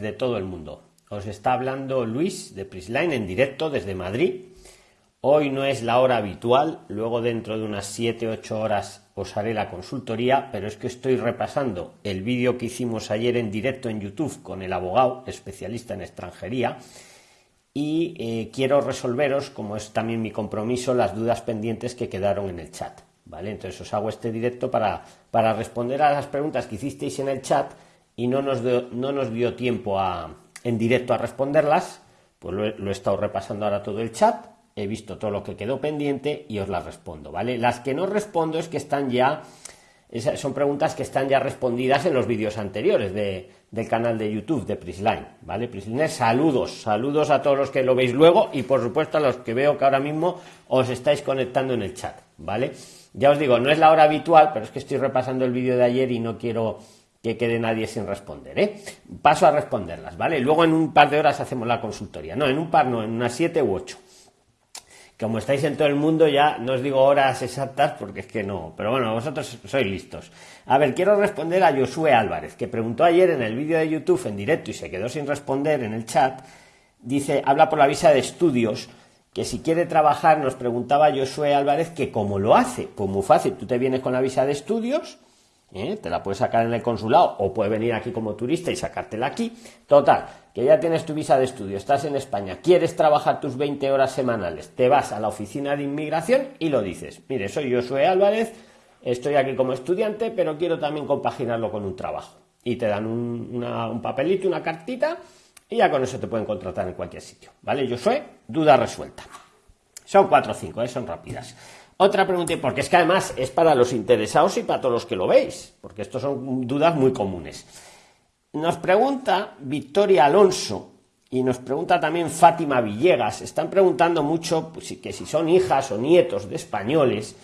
de todo el mundo. Os está hablando Luis de Prisline en directo desde Madrid. Hoy no es la hora habitual, luego dentro de unas 7-8 horas os haré la consultoría, pero es que estoy repasando el vídeo que hicimos ayer en directo en YouTube con el abogado especialista en extranjería y eh, quiero resolveros, como es también mi compromiso, las dudas pendientes que quedaron en el chat. ¿vale? Entonces os hago este directo para, para responder a las preguntas que hicisteis en el chat y no nos, dio, no nos dio tiempo a, en directo a responderlas, pues lo he, lo he, estado repasando ahora todo el chat, he visto todo lo que quedó pendiente y os las respondo, ¿vale? Las que no respondo es que están ya, son preguntas que están ya respondidas en los vídeos anteriores de, del canal de YouTube de Prisline, ¿vale? Prisline, saludos, saludos a todos los que lo veis luego y por supuesto a los que veo que ahora mismo os estáis conectando en el chat, ¿vale? Ya os digo, no es la hora habitual, pero es que estoy repasando el vídeo de ayer y no quiero que quede nadie sin responder. ¿eh? Paso a responderlas, ¿vale? Luego en un par de horas hacemos la consultoría. No, en un par, no, en unas siete u ocho. Como estáis en todo el mundo, ya no os digo horas exactas porque es que no. Pero bueno, vosotros sois listos. A ver, quiero responder a Josué Álvarez, que preguntó ayer en el vídeo de YouTube en directo y se quedó sin responder en el chat. Dice, habla por la visa de estudios que si quiere trabajar, nos preguntaba Josué Álvarez que cómo lo hace. Pues muy fácil, tú te vienes con la visa de estudios, ¿eh? te la puedes sacar en el consulado o puedes venir aquí como turista y sacártela aquí. Total, que ya tienes tu visa de estudio, estás en España, quieres trabajar tus 20 horas semanales, te vas a la oficina de inmigración y lo dices. Mire, soy Josué Álvarez, estoy aquí como estudiante, pero quiero también compaginarlo con un trabajo. Y te dan un, papelito, una cartita, y ya con eso te pueden contratar en cualquier sitio. ¿Vale? Josué, duda resuelta. Son cuatro o cinco, ¿eh? son rápidas. Otra pregunta, porque es que además es para los interesados y para todos los que lo veis, porque estos son dudas muy comunes. Nos pregunta Victoria Alonso y nos pregunta también Fátima Villegas. Están preguntando mucho pues, que si son hijas o nietos de españoles,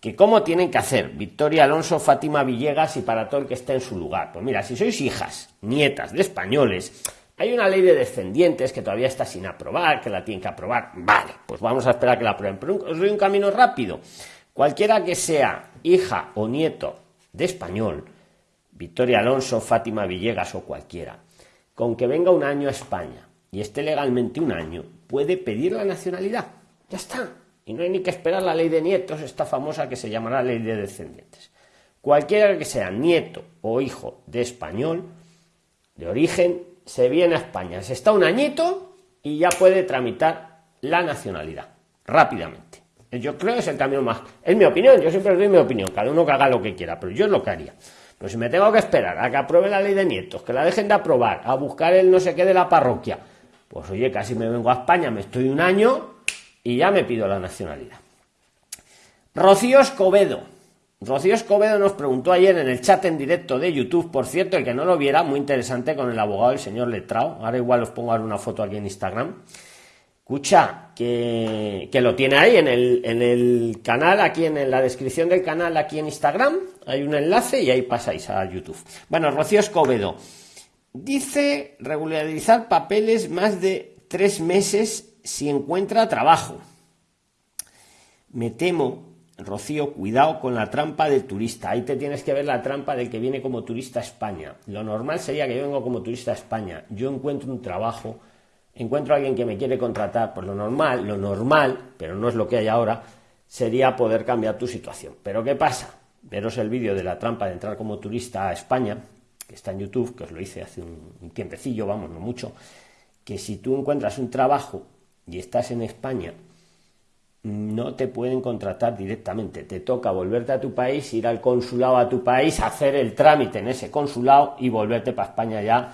que cómo tienen que hacer Victoria Alonso, Fátima Villegas y para todo el que esté en su lugar. Pues mira, si sois hijas, nietas de españoles, hay una ley de descendientes que todavía está sin aprobar, que la tienen que aprobar. Vale, pues vamos a esperar que la aprueben. Pero os doy un camino rápido. Cualquiera que sea hija o nieto de español, Victoria Alonso, Fátima Villegas o cualquiera, con que venga un año a España y esté legalmente un año, puede pedir la nacionalidad. Ya está. Y no hay ni que esperar la ley de nietos, esta famosa que se llamará ley de descendientes. Cualquiera que sea nieto o hijo de español, de origen se viene a España, se está un añito y ya puede tramitar la nacionalidad rápidamente. Yo creo que es el camino más. Es mi opinión, yo siempre doy mi opinión, cada uno que haga lo que quiera, pero yo es lo que haría. Pero si me tengo que esperar a que apruebe la ley de nietos, que la dejen de aprobar, a buscar el no sé qué de la parroquia, pues oye, casi me vengo a España, me estoy un año y ya me pido la nacionalidad. Rocío Escobedo, Rocío Escobedo nos preguntó ayer en el chat en directo de YouTube, por cierto, el que no lo viera, muy interesante con el abogado, el señor Letrao. Ahora igual os pongo una foto aquí en Instagram. Escucha, que, lo tiene ahí en el, en el canal, aquí en, la descripción del canal, aquí en Instagram. Hay un enlace y ahí pasáis a YouTube. Bueno, Rocío Escobedo dice regularizar papeles más de tres meses si encuentra trabajo. Me temo Rocío, cuidado con la trampa del turista. Ahí te tienes que ver la trampa del que viene como turista a España. Lo normal sería que yo vengo como turista a España. Yo encuentro un trabajo, encuentro a alguien que me quiere contratar. Pues lo normal, lo normal, pero no es lo que hay ahora, sería poder cambiar tu situación. Pero ¿qué pasa? Veros el vídeo de la trampa de entrar como turista a España, que está en YouTube, que os lo hice hace un tiempecillo, vamos, no mucho, que si tú encuentras un trabajo y estás en España, no te pueden contratar directamente. Te toca volverte a tu país, ir al consulado a tu país, hacer el trámite en ese consulado y volverte para España ya,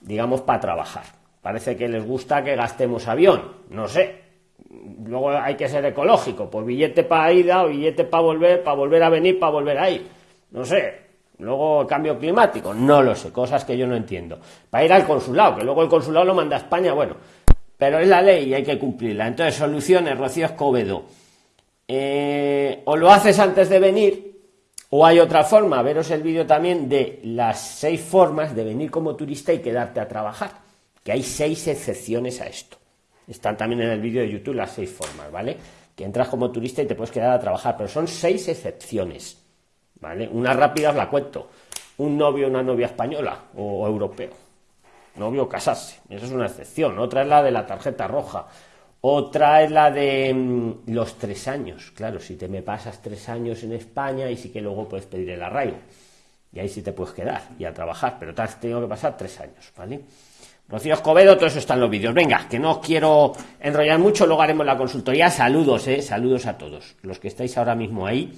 digamos, para trabajar. Parece que les gusta que gastemos avión, no sé. Luego hay que ser ecológico, pues billete para ida o billete para volver, para volver a venir, para volver ahí. No sé. Luego cambio climático, no lo sé, cosas que yo no entiendo. Para ir al consulado, que luego el consulado lo manda a España, bueno, pero es la ley y hay que cumplirla. Entonces, soluciones, Rocío Escobedo. Eh, o lo haces antes de venir, o hay otra forma, veros el vídeo también de las seis formas de venir como turista y quedarte a trabajar. Que hay seis excepciones a esto. Están también en el vídeo de YouTube las seis formas, ¿vale? Que entras como turista y te puedes quedar a trabajar, pero son seis excepciones, ¿vale? Una rápida os la cuento. Un novio una novia española o europeo novio casarse. Eso es una excepción. Otra es la de la tarjeta roja. Otra es la de mm, los tres años. Claro, si te me pasas tres años en España y sí que luego puedes pedir el arraigo. Y ahí sí te puedes quedar y a trabajar, pero te has tenido que pasar tres años, ¿vale? Rocío Escobedo, todo eso está en los vídeos. Venga, que no os quiero enrollar mucho, luego haremos la consultoría. Saludos, eh, saludos a todos los que estáis ahora mismo ahí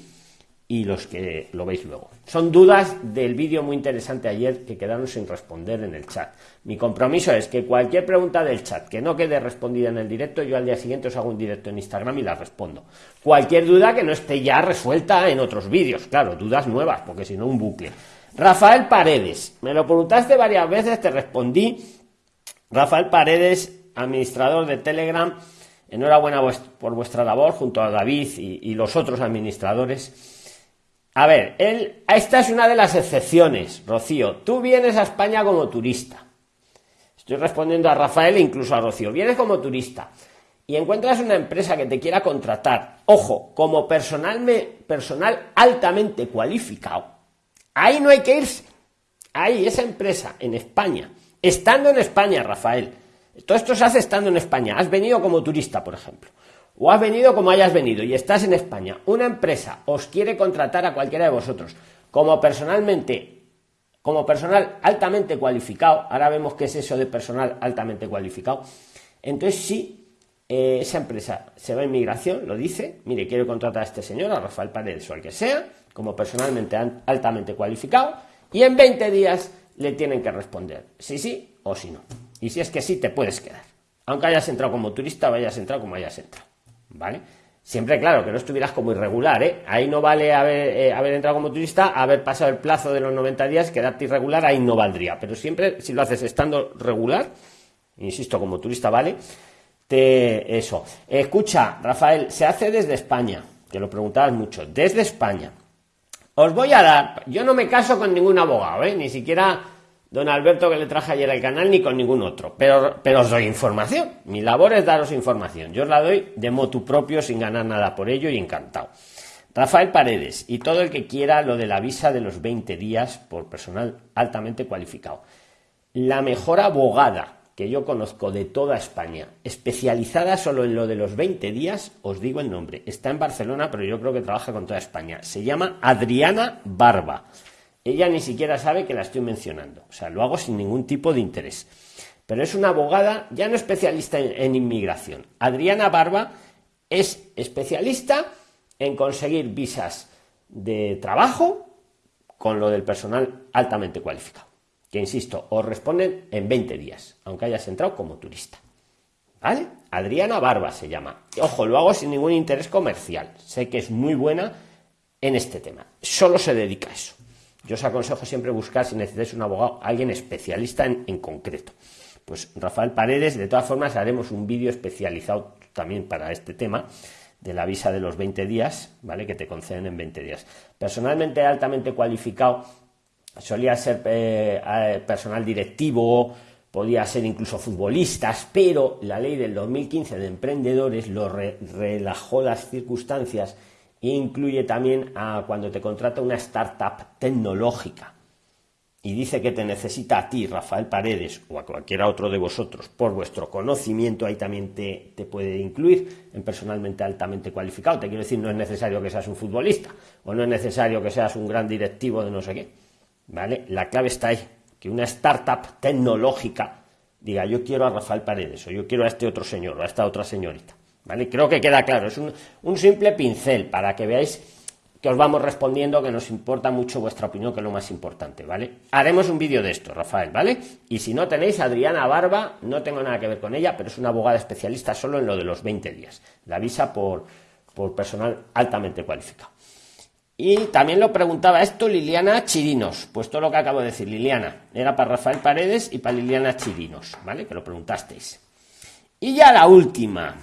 y los que lo veis luego. Son dudas del vídeo muy interesante ayer que quedaron sin responder en el chat. Mi compromiso es que cualquier pregunta del chat que no quede respondida en el directo, yo al día siguiente os hago un directo en Instagram y la respondo. Cualquier duda que no esté ya resuelta en otros vídeos, claro, dudas nuevas, porque si no un bucle. Rafael Paredes, me lo preguntaste varias veces, te respondí Rafael Paredes, administrador de Telegram, enhorabuena por vuestra labor junto a David y, los otros administradores. A ver, él, esta es una de las excepciones, Rocío. Tú vienes a España como turista. Estoy respondiendo a Rafael e incluso a Rocío. Vienes como turista y encuentras una empresa que te quiera contratar, ojo, como personal, personal altamente cualificado. Ahí no hay que irse. Ahí, esa empresa en España Estando en España, Rafael. Todo esto se hace estando en España. Has venido como turista, por ejemplo. O has venido como hayas venido y estás en España. Una empresa os quiere contratar a cualquiera de vosotros como personalmente, como personal altamente cualificado. Ahora vemos qué es eso de personal altamente cualificado. Entonces sí, eh, esa empresa se va a inmigración, lo dice, mire, quiero contratar a este señor, a Rafael Paredes o al que sea, como personalmente altamente cualificado, y en 20 días le tienen que responder sí, sí o sí no. Y si es que sí, te puedes quedar. Aunque hayas entrado como turista o hayas entrado como hayas entrado. ¿Vale? Siempre, claro, que no estuvieras como irregular, ¿eh? Ahí no vale haber, eh, haber entrado como turista, haber pasado el plazo de los 90 días, quedarte irregular, ahí no valdría. Pero siempre, si lo haces estando regular, insisto, como turista, ¿vale? Te, eso. Escucha, Rafael, se hace desde España, que lo preguntabas mucho, desde España. Os voy a dar, yo no me caso con ningún abogado, ¿eh? ni siquiera don Alberto que le traje ayer al canal, ni con ningún otro, pero, pero os doy información. Mi labor es daros información. Yo os la doy de motu propio, sin ganar nada por ello y encantado. Rafael Paredes y todo el que quiera lo de la visa de los 20 días por personal altamente cualificado. La mejor abogada que yo conozco de toda España, especializada solo en lo de los 20 días, os digo el nombre. Está en Barcelona, pero yo creo que trabaja con toda España. Se llama Adriana Barba. Ella ni siquiera sabe que la estoy mencionando. O sea, lo hago sin ningún tipo de interés. Pero es una abogada, ya no especialista en, inmigración. Adriana Barba es especialista en conseguir visas de trabajo con lo del personal altamente cualificado que insisto, os responden en 20 días, aunque hayas entrado como turista. ¿Vale? Adriana Barba se llama. Ojo, lo hago sin ningún interés comercial. Sé que es muy buena en este tema. Solo se dedica a eso. Yo os aconsejo siempre buscar, si necesitáis un abogado, alguien especialista en, en concreto. Pues Rafael Paredes, de todas formas, haremos un vídeo especializado también para este tema de la visa de los 20 días, ¿vale? Que te conceden en 20 días. Personalmente altamente cualificado solía ser eh, personal directivo, podía ser incluso futbolistas, pero la ley del 2015 de emprendedores lo relajó las circunstancias incluye también a cuando te contrata una startup tecnológica y dice que te necesita a ti, Rafael Paredes, o a cualquiera otro de vosotros, por vuestro conocimiento, ahí también te, te, puede incluir en personalmente altamente cualificado. Te quiero decir, no es necesario que seas un futbolista, o no es necesario que seas un gran directivo de no sé qué ¿vale? La clave está ahí, que una startup tecnológica diga yo quiero a Rafael Paredes o yo quiero a este otro señor o a esta otra señorita, ¿vale? Creo que queda claro, es un, un simple pincel para que veáis que os vamos respondiendo, que nos importa mucho vuestra opinión, que es lo más importante, ¿vale? Haremos un vídeo de esto, Rafael, ¿vale? Y si no tenéis Adriana Barba, no tengo nada que ver con ella, pero es una abogada especialista solo en lo de los 20 días. La visa por, por personal altamente cualificado. Y también lo preguntaba esto Liliana Chirinos. Pues todo lo que acabo de decir, Liliana. Era para Rafael Paredes y para Liliana Chirinos, ¿vale? Que lo preguntasteis. Y ya la última.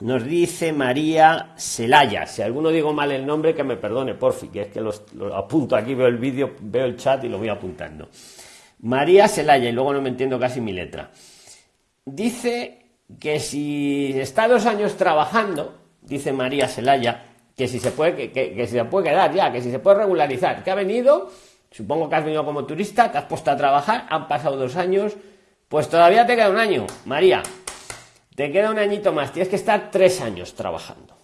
Nos dice María Celaya. Si alguno digo mal el nombre, que me perdone, porfi, que es que lo apunto aquí, veo el vídeo, veo el chat y lo voy apuntando. María Celaya, y luego no me entiendo casi mi letra. Dice que si está dos años trabajando, dice María Celaya, que si se puede, que, se puede quedar ya, que si se puede regularizar, que ha venido, supongo que has venido como turista, te has puesto a trabajar, han pasado dos años, Pues todavía te queda un año, María. Te queda un añito más. Tienes que estar tres años trabajando,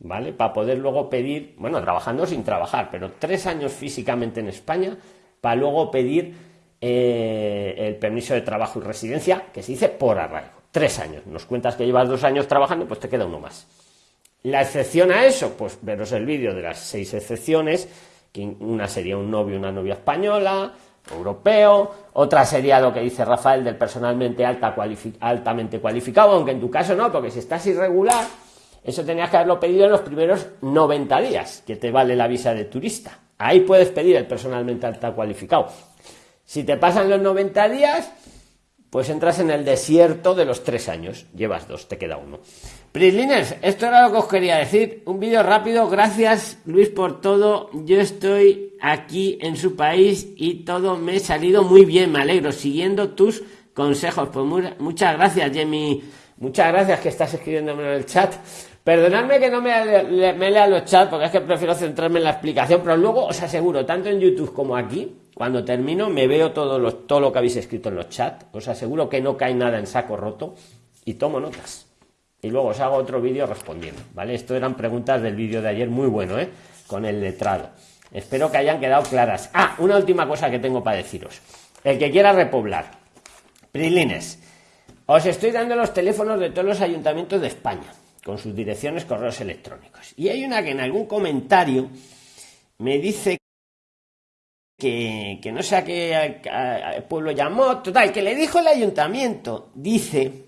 ¿vale? Para poder luego pedir, bueno, trabajando sin trabajar, pero tres años físicamente en España para luego pedir eh, el permiso de trabajo y residencia, que se dice por arraigo. Tres años. Nos cuentas que llevas dos años trabajando, pues te queda uno más. La excepción a eso, pues veros el vídeo de las seis excepciones, que una sería un novio una novia española, europeo, otra sería lo que dice Rafael del personalmente alta altamente cualificado, aunque en tu caso no, porque si estás irregular, eso tenías que haberlo pedido en los primeros 90 días, que te vale la visa de turista. Ahí puedes pedir el personalmente alta cualificado. Si te pasan los 90 días, pues entras en el desierto de los tres años. Llevas dos, te queda uno. Prisliners, esto era lo que os quería decir. Un vídeo rápido. Gracias, Luis, por todo. Yo estoy aquí en su país y todo me ha salido muy bien. Me alegro. Siguiendo tus consejos. Pues muchas gracias, Jamie. Muchas gracias que estás escribiéndome en el chat. Perdonadme que no me, me lea los chats porque es que prefiero centrarme en la explicación, pero luego os aseguro, tanto en YouTube como aquí, cuando termino me veo todo lo, todo lo que habéis escrito en los chats, os aseguro que no cae nada en saco roto y tomo notas. Y luego os hago otro vídeo respondiendo, ¿vale? Esto eran preguntas del vídeo de ayer, muy bueno, ¿eh? Con el letrado. Espero que hayan quedado claras. Ah, una última cosa que tengo para deciros. El que quiera repoblar. Prilines, os estoy dando los teléfonos de todos los ayuntamientos de España, con sus direcciones, correos electrónicos. Y hay una que en algún comentario me dice que, no sé a qué pueblo llamó, total, que le dijo el ayuntamiento, dice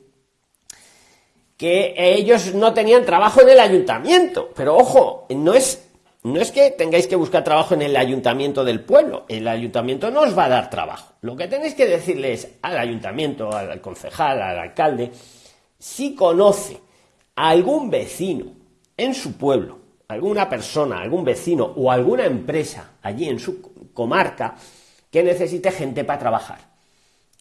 que ellos no tenían trabajo en el ayuntamiento, pero ojo, no es no es que tengáis que buscar trabajo en el ayuntamiento del pueblo, el ayuntamiento no os va a dar trabajo. Lo que tenéis que decirles al ayuntamiento, al concejal, al alcalde, si conoce a algún vecino en su pueblo, alguna persona, algún vecino o alguna empresa allí en su comarca que necesite gente para trabajar,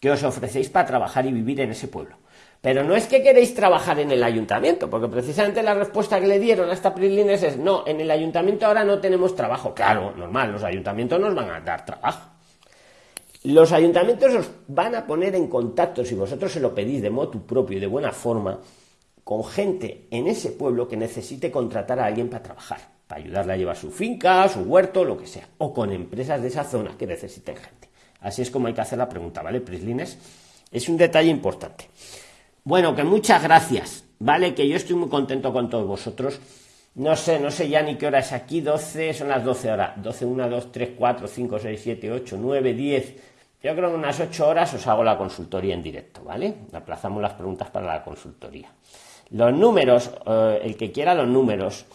que os ofrecéis para trabajar y vivir en ese pueblo. Pero no es que queréis trabajar en el ayuntamiento, porque precisamente la respuesta que le dieron a esta Prilines es no, en el ayuntamiento ahora no tenemos trabajo. Claro, normal, los ayuntamientos nos van a dar trabajo. Los ayuntamientos os van a poner en contacto, si vosotros se lo pedís de modo propio y de buena forma, con gente en ese pueblo que necesite contratar a alguien para trabajar para ayudarle a llevar su finca, su huerto, lo que sea, o con empresas de esa zona que necesiten gente. Así es como hay que hacer la pregunta, ¿vale, Prislines? Es un detalle importante. Bueno, que muchas gracias, ¿vale? Que yo estoy muy contento con todos vosotros. No sé, no sé ya ni qué hora es aquí, 12, son las 12 horas. 12, 1, 2, 3, 4, 5, 6, 7, 8, 9, 10. Yo creo que en unas 8 horas os hago la consultoría en directo, ¿vale? Aplazamos las preguntas para la consultoría. Los números, eh, el que quiera los números,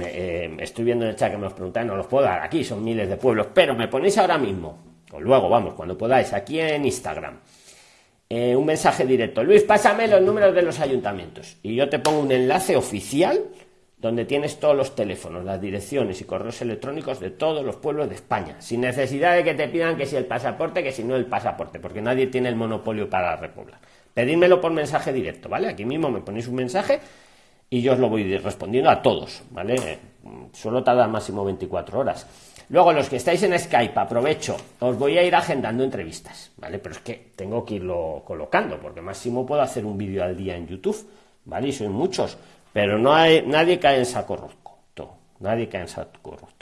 eh, estoy viendo en el chat que me os preguntáis, no los puedo dar aquí, son miles de pueblos, pero me ponéis ahora mismo, o luego, vamos, cuando podáis, aquí en Instagram, eh, un mensaje directo. Luis, pásame los números de los ayuntamientos. Y yo te pongo un enlace oficial donde tienes todos los teléfonos, las direcciones y correos electrónicos de todos los pueblos de España, sin necesidad de que te pidan que si el pasaporte, que si no el pasaporte, porque nadie tiene el monopolio para repoblar. Pedídmelo por mensaje directo, ¿vale? Aquí mismo me ponéis un mensaje y yo os lo voy respondiendo a todos, ¿vale? Suelo tardar máximo 24 horas. Luego, los que estáis en Skype, aprovecho, os voy a ir agendando entrevistas, ¿vale? Pero es que tengo que irlo colocando, porque máximo puedo hacer un vídeo al día en YouTube, ¿vale? Y son muchos, pero no hay, nadie cae en saco roto, nadie cae en saco roto.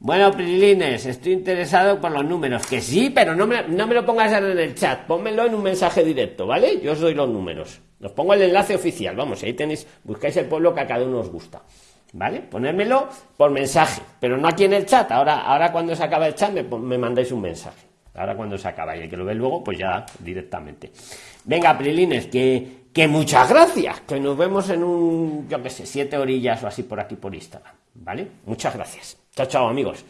Bueno, Prilines, estoy interesado por los números, que sí, pero no me, no me lo pongas en el chat, pónmelo en un mensaje directo, ¿vale? Yo os doy los números. Os pongo el enlace oficial, vamos, ahí tenéis, buscáis el pueblo que a cada uno os gusta. ¿Vale? Ponérmelo por mensaje, pero no aquí en el chat. Ahora, ahora cuando se acaba el chat me, me mandáis un mensaje. Ahora cuando se acaba y el que lo ve luego, pues ya directamente. Venga, Prilines, que, que muchas gracias. Que nos vemos en un, yo qué sé, siete orillas o así por aquí por Instagram. ¿Vale? Muchas gracias. Chao, chao, amigos.